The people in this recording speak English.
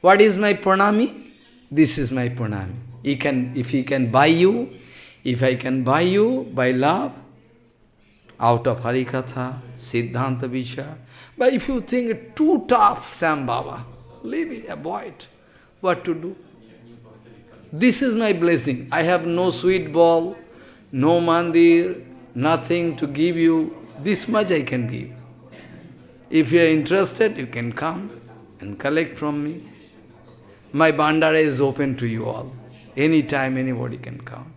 What is my pranami? This is my pranami. He can, if he can buy you, if I can buy you by love, out of Harikatha, Siddhanta Vichar, but if you think too tough, Sam Baba, leave it, avoid. What to do? This is my blessing. I have no sweet ball, no mandir, nothing to give you. This much I can give. If you are interested, you can come and collect from me. My bandara is open to you all. Anytime anybody can come.